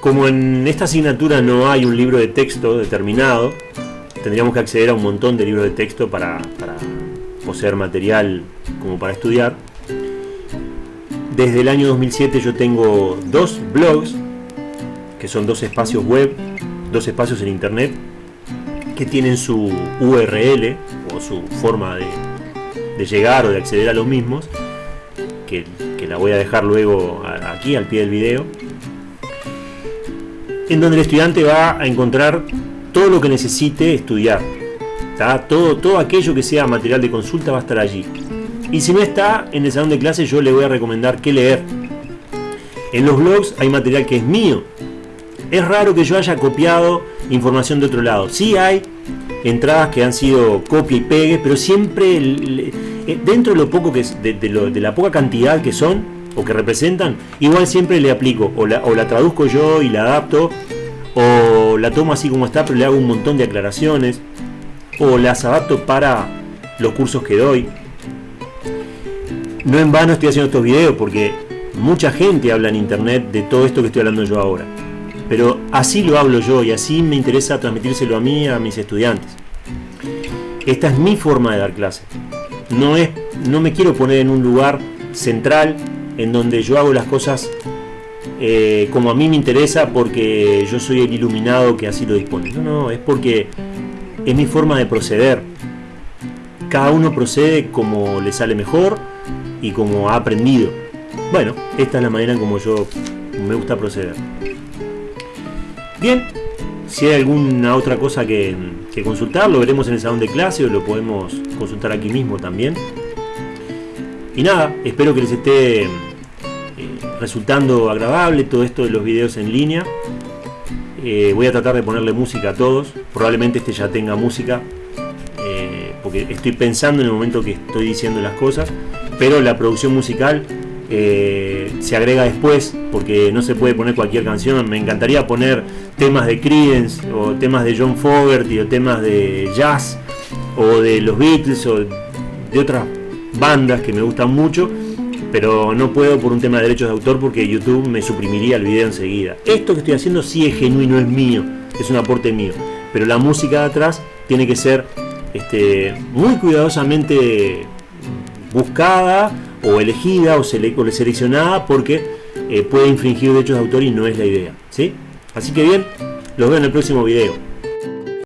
Como en esta asignatura no hay un libro de texto determinado, tendríamos que acceder a un montón de libros de texto para, poseer material como para estudiar. Desde el año 2007 yo tengo dos blogs, que son dos espacios web, dos espacios en internet, que tienen su URL o su forma de, llegar o de acceder a los mismos, que la voy a dejar luego aquí al pie del video, en donde el estudiante va a encontrar todo lo que necesite estudiar. Todo, todo aquello que sea material de consulta va a estar allí. Y si no está en el salón de clase yo le voy a recomendar qué leer. En los blogs hay material que es mío. Es raro que yo haya copiado información de otro lado. Sí hay entradas que han sido copia y pegue, pero siempre eh, dentro de lo poco que es, de, la poca cantidad que son o que representan, igual siempre le aplico o la, o la traduzco yo y la adapto o la tomo así como está pero le hago un montón de aclaraciones o las adapto para los cursos que doy. No en vano estoy haciendo estos videos porque mucha gente habla en internet de todo esto que estoy hablando yo ahora pero así lo hablo yo y así me interesa transmitírselo a mí a mis estudiantes. Esta es mi forma de dar clase no no me quiero poner en un lugar central en donde yo hago las cosas eh, como a mí me interesa porque yo soy el iluminado que así lo dispone. No, no, es porque es mi forma de proceder. Cada uno procede como le sale mejor y como ha aprendido. Bueno, esta es la manera en como yo me gusta proceder. Bien, si hay alguna otra cosa que, que consultar, lo veremos en el salón de clase o lo podemos consultar aquí mismo también. Y nada, espero que les esté resultando agradable todo esto de los videos en línea. Eh, voy a tratar de ponerle música a todos. Probablemente este ya tenga música. Eh, porque estoy pensando en el momento que estoy diciendo las cosas. Pero la producción musical eh, se agrega después. Porque no se puede poner cualquier canción. Me encantaría poner temas de Creedence. O temas de John Fogerty. O temas de jazz. O de los Beatles. O de otras bandas que me gustan mucho pero no puedo por un tema de derechos de autor porque YouTube me suprimiría el video enseguida. Esto que estoy haciendo sí es genuino, es mío, es un aporte mío, pero la música de atrás tiene que ser este, muy cuidadosamente buscada o elegida o, seleccionada porque eh, puede infringir derechos de autor y no es la idea. ¿sí? Así que bien, los veo en el próximo video.